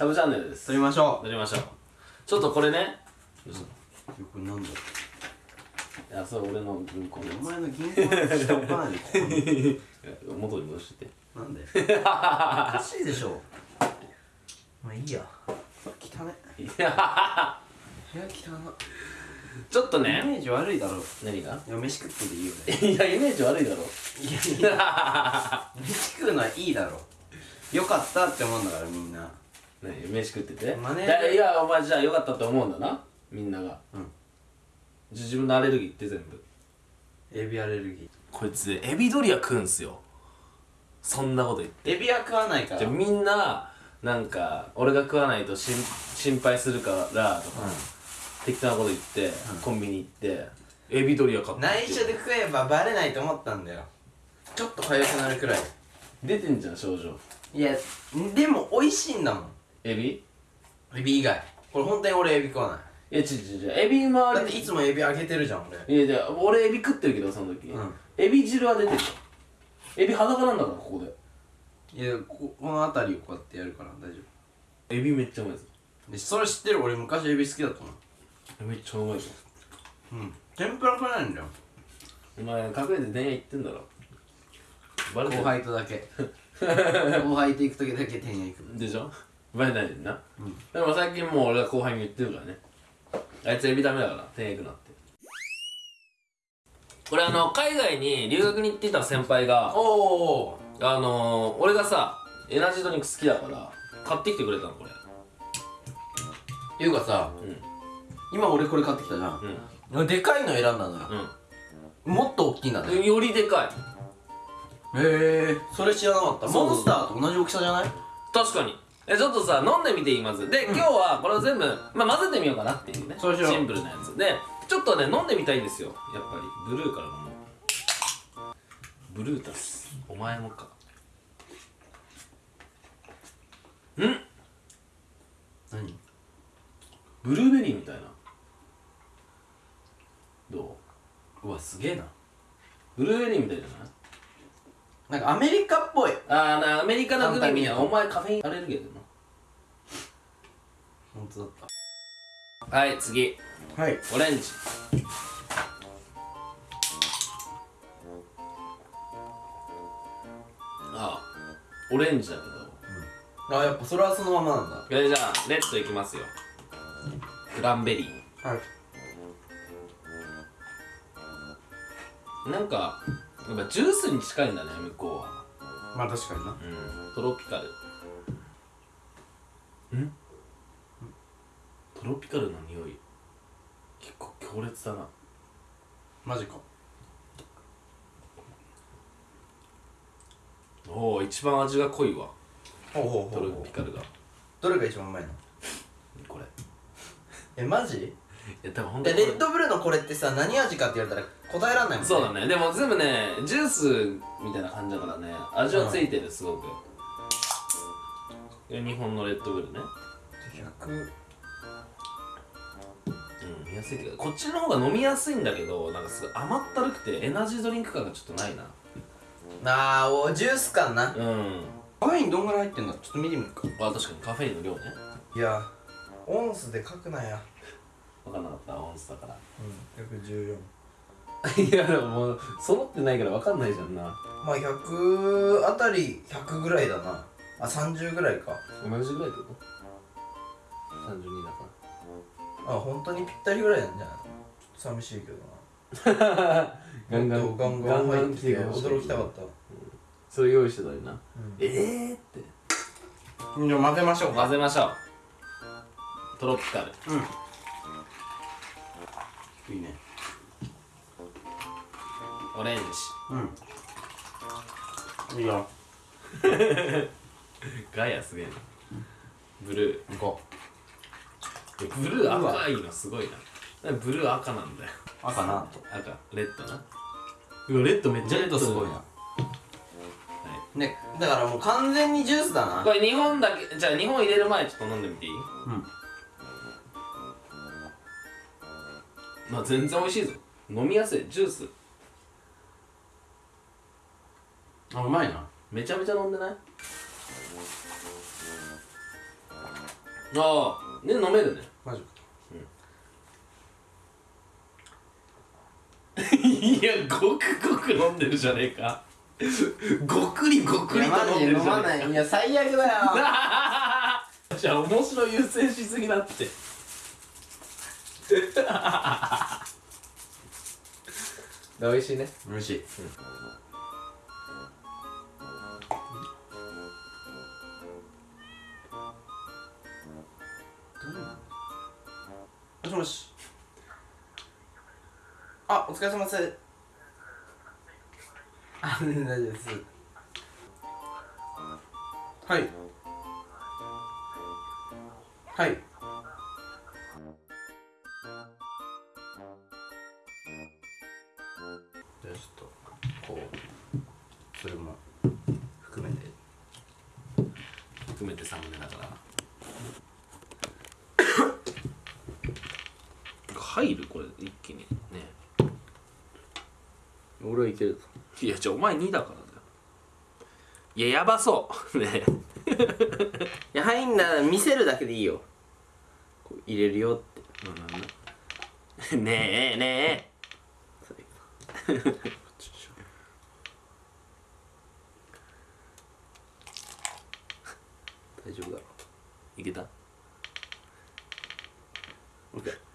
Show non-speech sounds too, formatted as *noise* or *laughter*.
サブチャンネルです。撮りましょ撮りましょう。ちょっとこれね。これなんだいやそれ俺の銀行お前の銀行の下置かないでここにつ元に戻しててなんで？おかしいでしょ。まあいいや。汚ねいや部屋汚なちょっとイねメージ悪いだろ。何が？いや飯食ってていいよね。いやイメージ悪いだろ。いやいや。飯食うのはいいだろ。よかったって思うんだからみんな何飯食ってて。マネーいやいやお前じゃあよかったって思うんだな。みんなが。うん。じゃあ自分のアレルギーって全部。エビアレルギこいつエビドリア食うんすよ。そんなこと言って。ーエビは食わないから。じゃあみんななんか俺が食わないとしん心配するからとか、適当なこと言って、コンビニ行ってエビドリア買って内緒で食えばバレないと思ったんだよ。ちょっと痒くなるくらい。出てんじゃん症状。いやでも美味しいんだもんエビ？エビ以外。これ本当に俺エビ食わない。いやちちちエビ周り。だっていつもエビあげてるじゃん俺。いやいや俺エビ食ってるけどその時、うん。エビ汁は出てるよ。エビ裸なんだからここで。いやここの辺りをこうやってやるから大丈エビめっちゃうまいぞ。夫でそれ知ってる？俺昔エビ好きだったのめっちゃうまいぞ。うん。天ぷら食えないんだよ。お前隠れて電話行ってんだろ。バレてる。後輩とだけ。後輩と行く時だけ天屋行く。でしょ？バレないでんな、うん。でも最近もう俺が後輩に言ってるからね。あいつエビダメだから天行くなって。これあの海外に留学に行ってた先輩がおおあのー、俺がさエナジードリンク好きだから買ってきてくれたのこれ。いうかさうん。今俺これ買ってきたじゃん。うん。でかいの選んだのよ。もっと大きいんだね。うんよりでかい。へえそれ知らなかった。モンスターと同じ大きさじゃない？確かにえちょっとさ飲んでみていい？まず。で、今日はこれを全部、まあ、混ぜてみようかなっていうね。そうしよう。シンプルなやつ。でちょっとね飲んでみたいんですよ。やっぱり。ブルーから飲もう。ブルータス。お前もか。ん？何？ブルーベリーみたいな。どう？うわすげえな。ブルーベリーみたいじゃない？なんかアメリカっぽい。あーなアメリカのグミみたいな。簡単にお前カフェインアレルギーだよ本当だっなはい次。たはい。オレンジ。あオレンジだけど。あやっぱそれはそのままなんだ。えじゃあレッドいきますよ。クランベリはい。ーなんかやっぱジュースに近いんだね向こうは。まあ確かにな。うん。トロピカル。ん？トロピカルな匂い。結構強烈だな。マジか。おお一番味が濃いわ。ほうほうトロピカルが。どれが一番うまいの？これ。えマジ？いや多分本当でレッドブルのこれってさ何味かって言われたら答えらんないもんね。そうだね。でも全部ねジュースみたいな感じだからね。味はついてるすごく、日本のレッドブルね。100うん飲みやすいけどこっちの方が飲みやすいんだけどなんかすごい甘ったるくてエナジードリンク感がちょっとないな。あーおジュース感な。うん。カフェインどんぐらい入ってんだちょっと見てみるか。あ確かにカフェインの量ね。いやオンスで書くなや。分かんなかったオンスだから。うん114 *laughs* いやでももう揃ってないから分かんないじゃんな。まあ100あたり100ぐらいだな。あ30ぐらいか。同じぐらいってこと？32だかあ本当にぴったりぐらいなんじゃないの？ちょっと寂しいけどな。ら *laughs* ガンガンガンガン入ってきてガンガン来てほしい驚きたかったそれ用意してたのにな、ん。ええーって。じゃあ混ぜましょう混ぜましょう。トロピカル。うん。いいね。オレンジ。うん。いいよ。*laughs* ガヤすげえな。ブル行こーブルー赤いのすごいな。ブルー赤なんだよ。う赤な。と赤。レッドな。うわレッドめっちゃレッドすごいな。はねだからもう完全にジュースだな。これ日本だけじゃあ日本入れる前ちょっと飲んでみていい？うん。まあ全然美味しいぞ。飲みやすい。ジュース。あうまいな。めちゃめちゃ飲んでない？ああ。ね飲めるね。マジ *laughs* いやごくごく飲んでるじゃねえか。ごくりごくりと飲んでるじゃねえか。いや最悪だよ。*laughs* じゃあ面白優先しすぎだって。*laughs* 美味しいね。美味しい。もしもし。あお疲れ様です。あ大丈夫です。はい。はい。じゃあちょっとこうそれも含めて含めてサムネだから入る？これ一気に。ね。俺はいけるぞ。いやじゃあお前2だからだよ。いややばそう。ね。*laughs* いや入んなら見せるだけでいいよ。こう入れるよって。ねえねえ。*laughs* 大丈夫だろ。いけた？OK